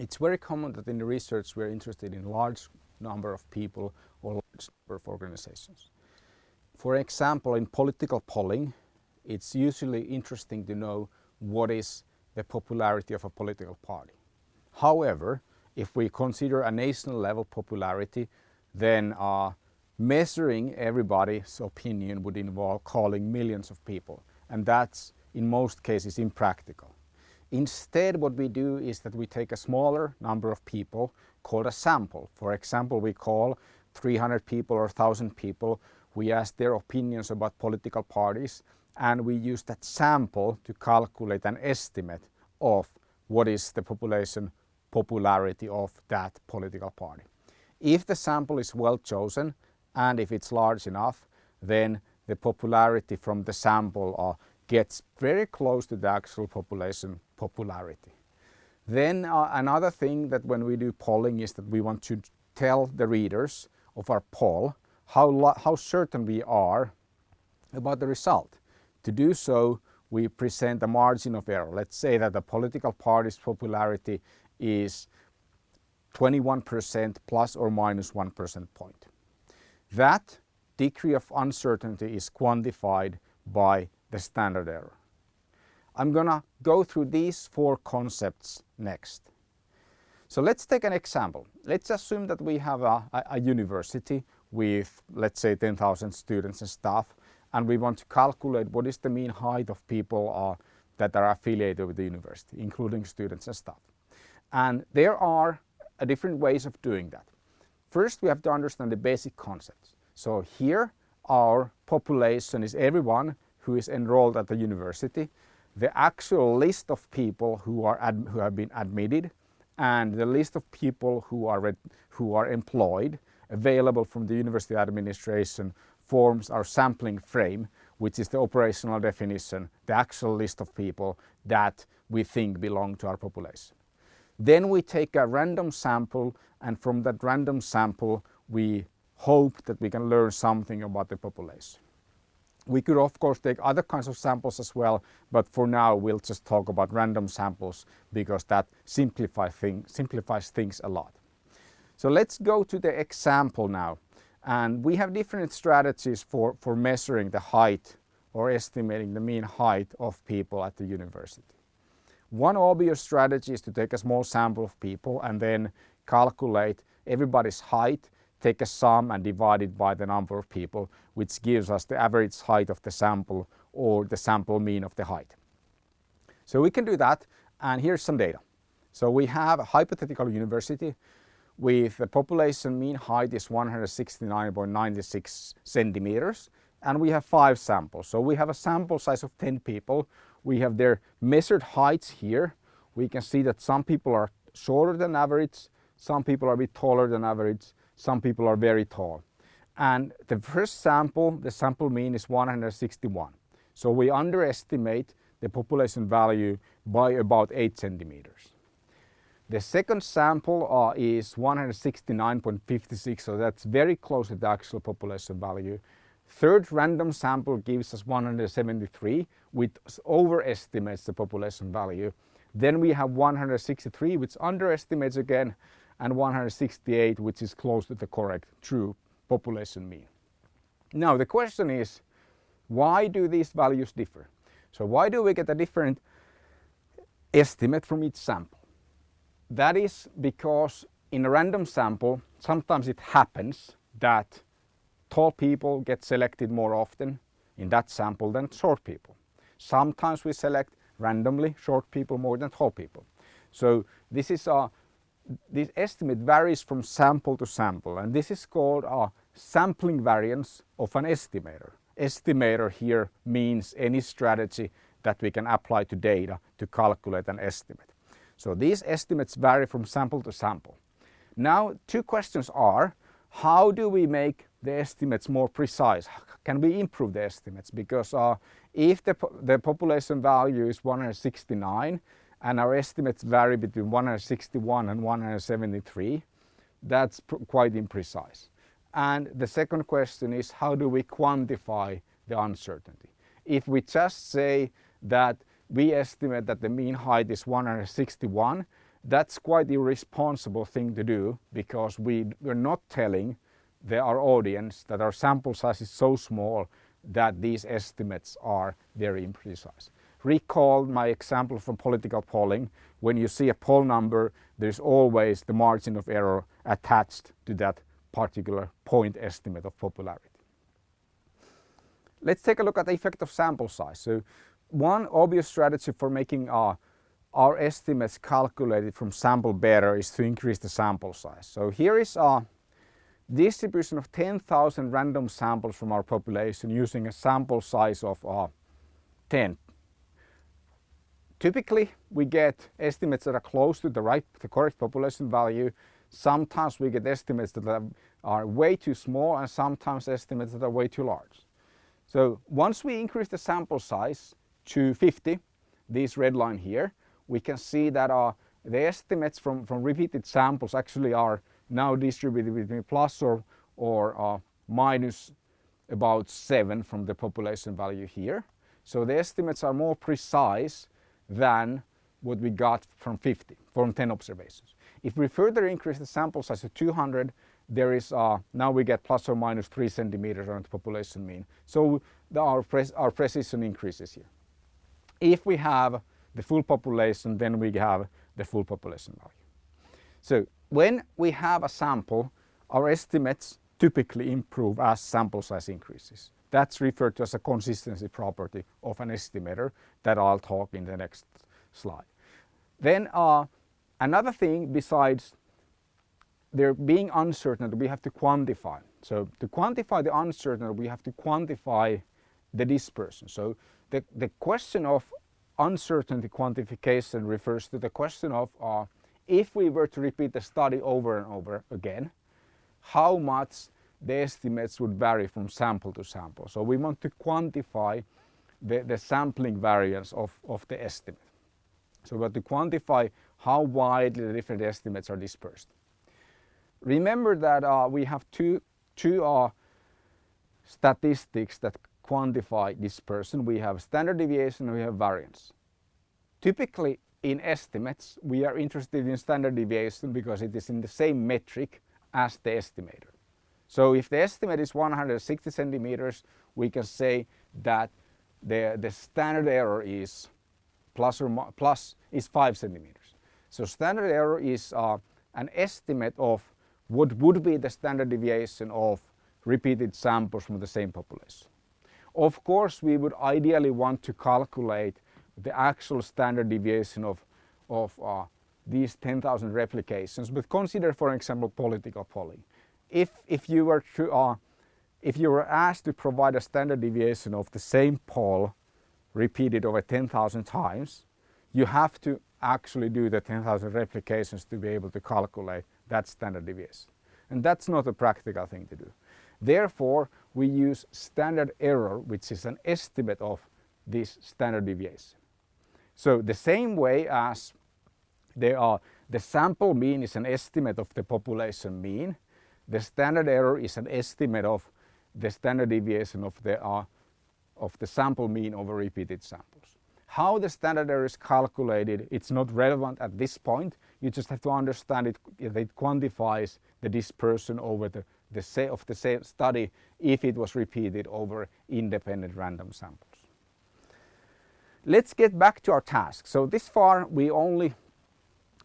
it's very common that in the research we're interested in large number of people or large number of organizations. For example, in political polling, it's usually interesting to know what is the popularity of a political party. However, if we consider a national level popularity, then uh, measuring everybody's opinion would involve calling millions of people. And that's in most cases impractical. Instead, what we do is that we take a smaller number of people called a sample. For example, we call 300 people or 1,000 people. We ask their opinions about political parties and we use that sample to calculate an estimate of what is the population popularity of that political party. If the sample is well chosen and if it's large enough, then the popularity from the sample uh, gets very close to the actual population popularity. Then uh, another thing that when we do polling is that we want to tell the readers of our poll how, how certain we are about the result. To do so, we present a margin of error. Let's say that the political party's popularity is 21% plus or minus 1 percent point. That degree of uncertainty is quantified by the standard error. I'm gonna go through these four concepts next. So let's take an example. Let's assume that we have a, a, a university with, let's say, 10,000 students and staff, and we want to calculate what is the mean height of people uh, that are affiliated with the university, including students and staff. And there are uh, different ways of doing that. First, we have to understand the basic concepts. So here, our population is everyone who is enrolled at the university, the actual list of people who, are who have been admitted, and the list of people who are, who are employed available from the university administration forms our sampling frame, which is the operational definition, the actual list of people that we think belong to our population. Then we take a random sample and from that random sample we hope that we can learn something about the population. We could of course take other kinds of samples as well, but for now we'll just talk about random samples because that simplify thing, simplifies things a lot. So let's go to the example now. And we have different strategies for, for measuring the height or estimating the mean height of people at the university. One obvious strategy is to take a small sample of people and then calculate everybody's height take a sum and divide it by the number of people, which gives us the average height of the sample or the sample mean of the height. So we can do that and here's some data. So we have a hypothetical university with the population mean height is 169.96 centimeters and we have five samples. So we have a sample size of 10 people. We have their measured heights here. We can see that some people are shorter than average, some people are a bit taller than average, some people are very tall. And the first sample, the sample mean is 161. So we underestimate the population value by about 8 centimeters. The second sample uh, is 169.56, so that's very close to the actual population value. Third random sample gives us 173, which overestimates the population value. Then we have 163, which underestimates again, and 168 which is close to the correct true population mean. Now the question is why do these values differ? So why do we get a different estimate from each sample? That is because in a random sample sometimes it happens that tall people get selected more often in that sample than short people. Sometimes we select randomly short people more than tall people. So this is a this estimate varies from sample to sample and this is called a sampling variance of an estimator. Estimator here means any strategy that we can apply to data to calculate an estimate. So these estimates vary from sample to sample. Now two questions are how do we make the estimates more precise? Can we improve the estimates? Because uh, if the, the population value is 169 and our estimates vary between 161 and 173. That's quite imprecise. And the second question is how do we quantify the uncertainty? If we just say that we estimate that the mean height is 161 that's quite irresponsible thing to do because we, we're not telling the, our audience that our sample size is so small that these estimates are very imprecise. Recall my example from political polling. When you see a poll number, there's always the margin of error attached to that particular point estimate of popularity. Let's take a look at the effect of sample size. So one obvious strategy for making our, our estimates calculated from sample better is to increase the sample size. So here is a distribution of 10,000 random samples from our population using a sample size of uh, 10. Typically we get estimates that are close to the right, the correct population value. Sometimes we get estimates that are way too small and sometimes estimates that are way too large. So once we increase the sample size to 50, this red line here, we can see that uh, the estimates from, from repeated samples actually are now distributed between plus or, or uh, minus about 7 from the population value here. So the estimates are more precise than what we got from 50, from 10 observations. If we further increase the sample size to 200, there is uh, now we get plus or minus 3 centimeters around the population mean. So the, our, our precision increases here. If we have the full population, then we have the full population value. So when we have a sample, our estimates typically improve as sample size increases. That's referred to as a consistency property of an estimator that I'll talk in the next slide. Then uh, another thing besides there being uncertain we have to quantify. So to quantify the uncertain we have to quantify the dispersion. So the, the question of uncertainty quantification refers to the question of uh, if we were to repeat the study over and over again, how much the estimates would vary from sample to sample. So we want to quantify the, the sampling variance of, of the estimate. So we want to quantify how widely the different estimates are dispersed. Remember that uh, we have two, two uh, statistics that quantify dispersion. We have standard deviation and we have variance. Typically in estimates we are interested in standard deviation because it is in the same metric as the estimator. So if the estimate is 160 centimeters we can say that the, the standard error is plus or plus is 5 centimeters. So standard error is uh, an estimate of what would be the standard deviation of repeated samples from the same population. Of course, we would ideally want to calculate the actual standard deviation of, of uh, these 10,000 replications, but consider, for example, political polling. If, if, you were to, uh, if you were asked to provide a standard deviation of the same poll repeated over 10,000 times, you have to actually do the 10,000 replications to be able to calculate that standard deviation. And that's not a practical thing to do. Therefore, we use standard error, which is an estimate of this standard deviation. So the same way as there are, the sample mean is an estimate of the population mean, the standard error is an estimate of the standard deviation of the, uh, of the sample mean over repeated samples. How the standard error is calculated, it's not relevant at this point. You just have to understand it, it quantifies the dispersion over the, the of the same study if it was repeated over independent random samples. Let's get back to our task. So this far we only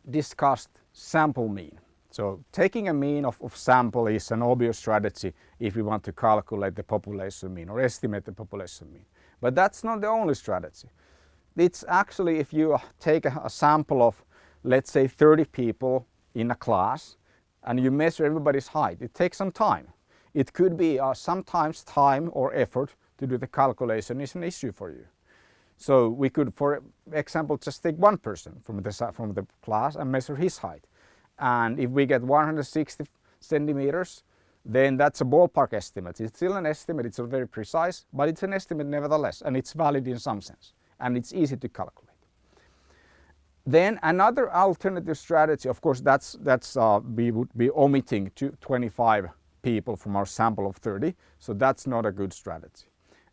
discussed sample mean. So taking a mean of, of, sample is an obvious strategy if we want to calculate the population mean or estimate the population mean. But that's not the only strategy. It's actually if you take a, a sample of let's say 30 people in a class and you measure everybody's height, it takes some time. It could be uh, sometimes time or effort to do the calculation is an issue for you. So we could, for example, just take one person from the, from the class and measure his height. And if we get 160 centimeters, then that's a ballpark estimate. It's still an estimate, it's not very precise, but it's an estimate nevertheless, and it's valid in some sense and it's easy to calculate. Then another alternative strategy, of course, that's, that's uh, we would be omitting 25 people from our sample of 30, so that's not a good strategy.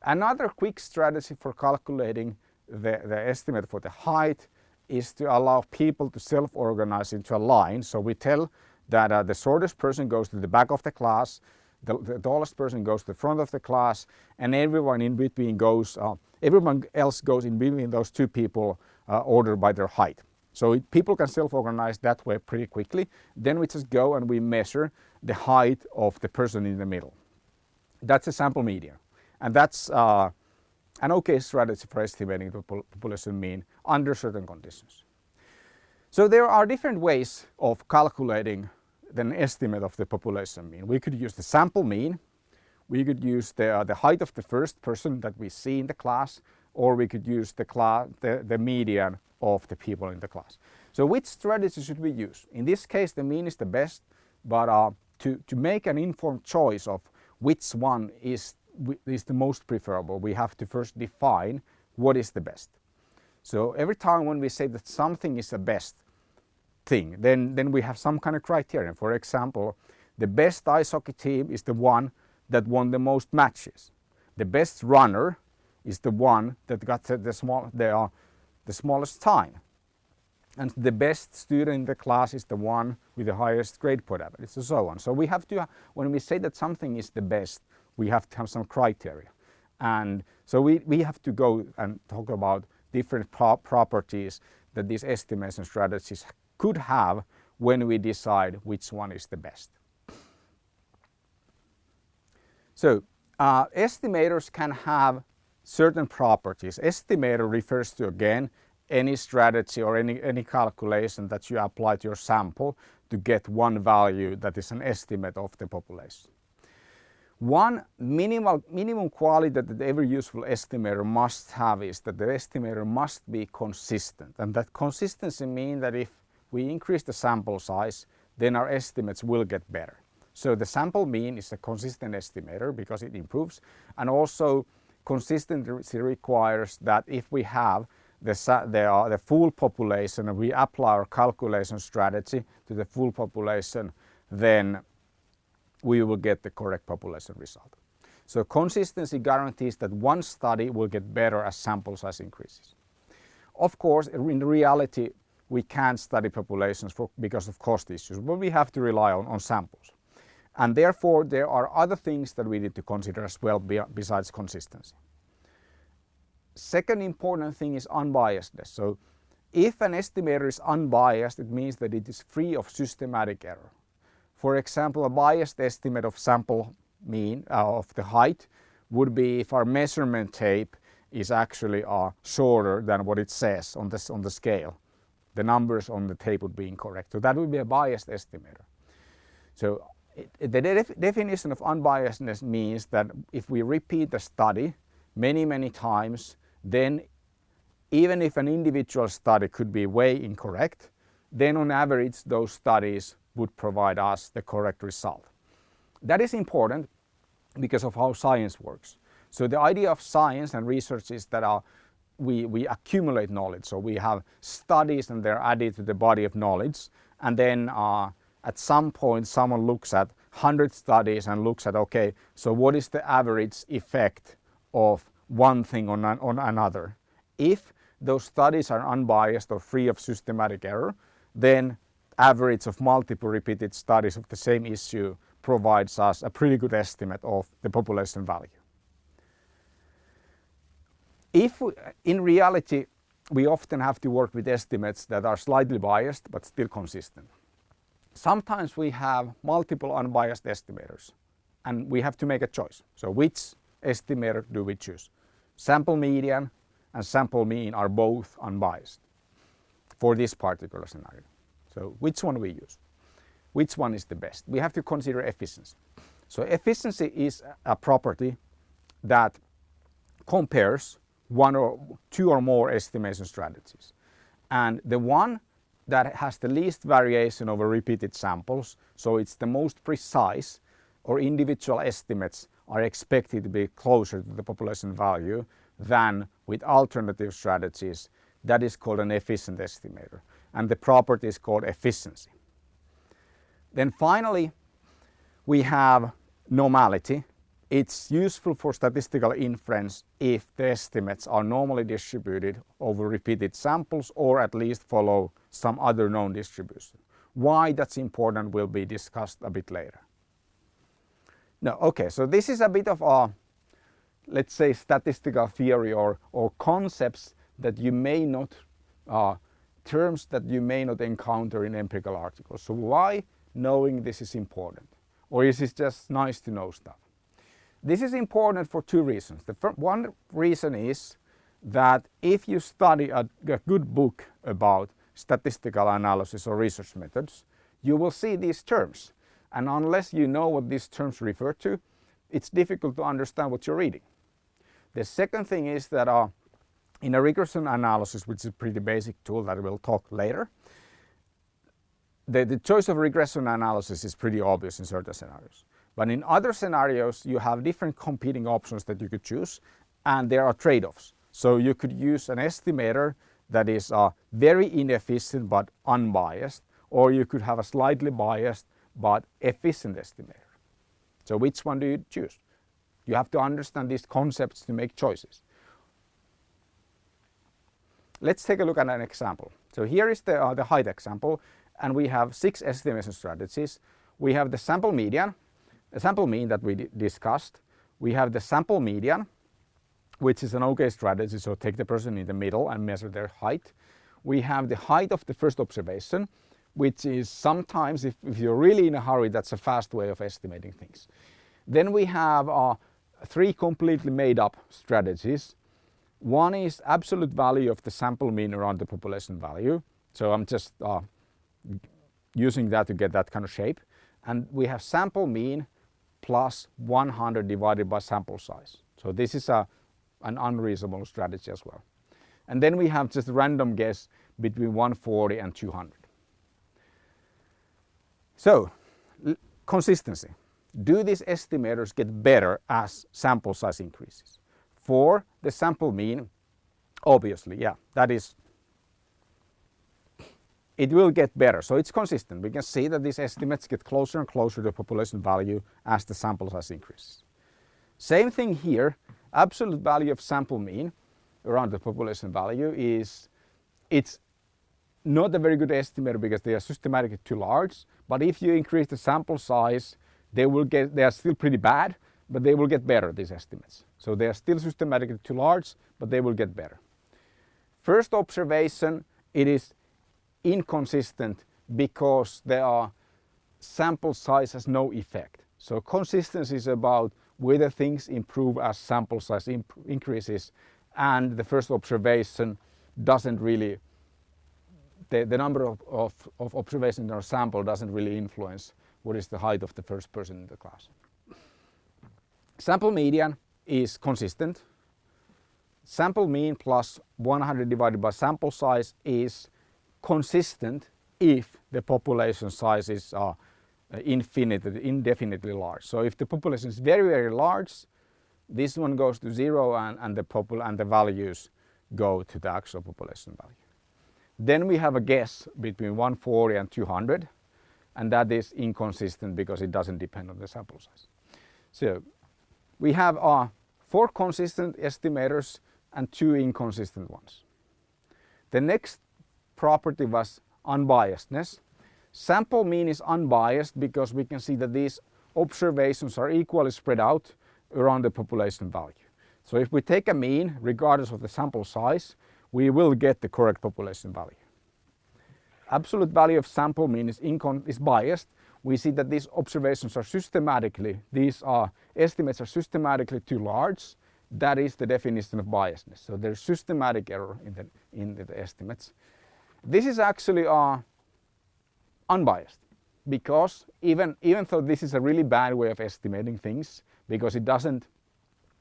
Another quick strategy for calculating the, the estimate for the height is to allow people to self-organize into a line. So we tell that uh, the shortest person goes to the back of the class, the, the, tallest person goes to the front of the class, and everyone in between goes, uh, everyone else goes in between those two people uh, ordered by their height. So it, people can self-organize that way pretty quickly. Then we just go and we measure the height of the person in the middle. That's a sample median. And that's uh, an okay strategy for estimating the population mean under certain conditions. So there are different ways of calculating an estimate of the population mean. We could use the sample mean, we could use the, uh, the height of the first person that we see in the class, or we could use the, class, the, the median of the people in the class. So which strategy should we use? In this case the mean is the best, but uh, to, to make an informed choice of which one is, is the most preferable, we have to first define what is the best. So every time when we say that something is the best thing, then, then we have some kind of criterion. For example, the best ice hockey team is the one that won the most matches. The best runner is the one that got the, small, the, uh, the smallest time. And the best student in the class is the one with the highest grade point average and so on. So we have to, when we say that something is the best, we have to have some criteria. And so we, we have to go and talk about different pro properties that these estimation strategies could have when we decide which one is the best. So uh, estimators can have certain properties. Estimator refers to again any strategy or any, any calculation that you apply to your sample to get one value that is an estimate of the population. One minimal, minimum quality that every useful estimator must have is that the estimator must be consistent. And that consistency means that if we increase the sample size, then our estimates will get better. So the sample mean is a consistent estimator because it improves. And also consistency requires that if we have the, the, uh, the full population and we apply our calculation strategy to the full population, then we will get the correct population result. So consistency guarantees that one study will get better as sample size increases. Of course, in reality, we can't study populations for, because of cost issues, but we have to rely on, on samples. And therefore, there are other things that we need to consider as well besides consistency. Second important thing is unbiasedness. So if an estimator is unbiased, it means that it is free of systematic error. For example, a biased estimate of sample mean uh, of the height would be if our measurement tape is actually uh, shorter than what it says on, this, on the scale. The numbers on the tape would be incorrect. So that would be a biased estimator. So it, the def definition of unbiasedness means that if we repeat the study many, many times, then even if an individual study could be way incorrect, then on average those studies would provide us the correct result. That is important because of how science works. So the idea of science and research is that our, we, we accumulate knowledge. So we have studies and they're added to the body of knowledge and then uh, at some point someone looks at 100 studies and looks at okay so what is the average effect of one thing on, an, on another. If those studies are unbiased or free of systematic error then average of multiple repeated studies of the same issue provides us a pretty good estimate of the population value. If we, in reality we often have to work with estimates that are slightly biased but still consistent. Sometimes we have multiple unbiased estimators and we have to make a choice. So which estimator do we choose? Sample median and sample mean are both unbiased for this particular scenario. So which one we use? Which one is the best? We have to consider efficiency. So efficiency is a property that compares one or two or more estimation strategies. And the one that has the least variation over repeated samples, so it's the most precise or individual estimates are expected to be closer to the population value than with alternative strategies. That is called an efficient estimator and the property is called efficiency. Then finally we have normality. it's useful for statistical inference if the estimates are normally distributed over repeated samples or at least follow some other known distribution. Why that's important will be discussed a bit later. Now, okay, so this is a bit of a, let's say, statistical theory or, or concepts that you may not, uh, terms that you may not encounter in empirical articles. So why knowing this is important? Or is it just nice to know stuff? This is important for two reasons. The one reason is that if you study a, a good book about statistical analysis or research methods, you will see these terms. And unless you know what these terms refer to, it's difficult to understand what you're reading. The second thing is that uh, in a regression analysis, which is a pretty basic tool that we'll talk later, the, the choice of regression analysis is pretty obvious in certain scenarios. But in other scenarios, you have different competing options that you could choose and there are trade-offs. So you could use an estimator that is uh, very inefficient but unbiased or you could have a slightly biased but efficient estimator. So which one do you choose? You have to understand these concepts to make choices. Let's take a look at an example. So here is the, uh, the height example and we have six estimation strategies. We have the sample median, the sample mean that we discussed. We have the sample median, which is an okay strategy, so take the person in the middle and measure their height. We have the height of the first observation, which is sometimes, if, if you're really in a hurry, that's a fast way of estimating things. Then we have uh, three completely made up strategies. One is absolute value of the sample mean around the population value. So I'm just uh, using that to get that kind of shape. And we have sample mean plus 100 divided by sample size. So this is a, an unreasonable strategy as well. And then we have just random guess between 140 and 200. So consistency. Do these estimators get better as sample size increases? For the sample mean, obviously, yeah, that is it will get better. So it's consistent. We can see that these estimates get closer and closer to the population value as the sample size increases. Same thing here, absolute value of sample mean around the population value is, it's not a very good estimator because they are systematically too large. But if you increase the sample size, they will get, they are still pretty bad, but they will get better, these estimates. So they are still systematically too large, but they will get better. First observation, it is inconsistent because there are sample size has no effect. So consistency is about whether things improve as sample size increases and the first observation doesn't really, the, the number of, of, of observations in our sample doesn't really influence what is the height of the first person in the class. Sample median is consistent. Sample mean plus 100 divided by sample size is consistent if the population sizes are uh, infinitely, indefinitely large. So if the population is very, very large, this one goes to zero and, and, the, popul and the values go to the actual population value. Then we have a guess between 140 and 200 and that is inconsistent because it doesn't depend on the sample size. So we have uh, four consistent estimators and two inconsistent ones. The next property was unbiasedness. Sample mean is unbiased because we can see that these observations are equally spread out around the population value. So if we take a mean, regardless of the sample size, we will get the correct population value. Absolute value of sample mean is, is biased. We see that these observations are systematically, these are estimates are systematically too large. That is the definition of biasness. So there's systematic error in the, in the estimates. This is actually uh, unbiased because even, even though this is a really bad way of estimating things because it doesn't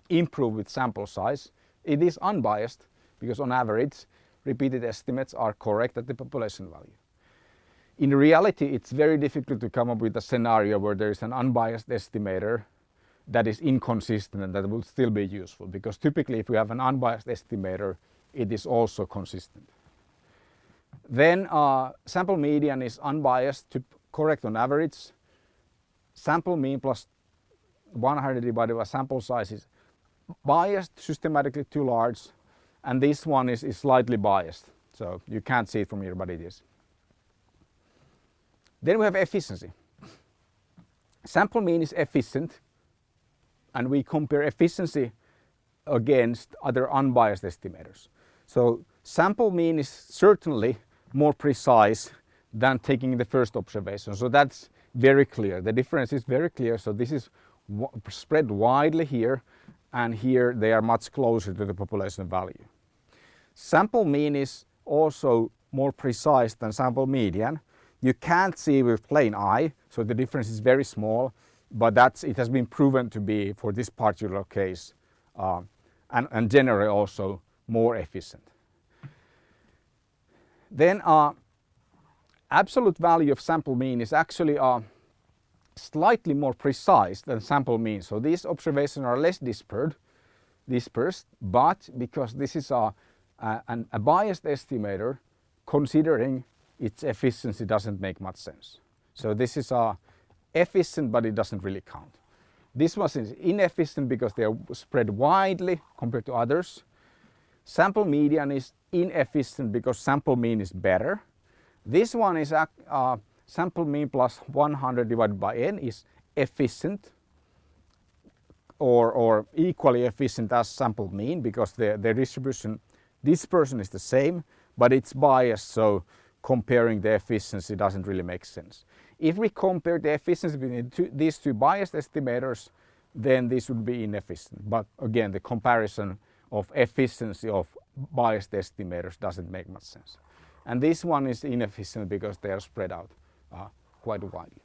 improve with sample size, it is unbiased because on average repeated estimates are correct at the population value. In reality, it's very difficult to come up with a scenario where there is an unbiased estimator that is inconsistent and that will still be useful because typically if we have an unbiased estimator, it is also consistent. Then uh, sample median is unbiased to correct on average. Sample mean plus 100 divided by sample size is biased systematically too large and this one is, is slightly biased. So you can't see it from here, but it is. Then we have efficiency. Sample mean is efficient and we compare efficiency against other unbiased estimators. So sample mean is certainly more precise than taking the first observation. So that's very clear. The difference is very clear. So this is spread widely here and here they are much closer to the population value. Sample mean is also more precise than sample median. You can't see with plain eye, so the difference is very small, but that's, it has been proven to be, for this particular case, uh, and, and generally also more efficient. Then uh, absolute value of sample mean is actually uh, slightly more precise than sample mean. So these observations are less dispersed, dispersed but because this is a, a, an, a biased estimator, considering its efficiency doesn't make much sense. So this is a efficient, but it doesn't really count. This one is inefficient because they are spread widely compared to others. Sample median is inefficient because sample mean is better. This one is uh, sample mean plus 100 divided by n is efficient or, or equally efficient as sample mean because the, the distribution dispersion is the same but it's biased so comparing the efficiency doesn't really make sense. If we compare the efficiency between two, these two biased estimators then this would be inefficient but again the comparison of efficiency of biased estimators doesn't make much sense. And this one is inefficient because they are spread out uh, quite widely.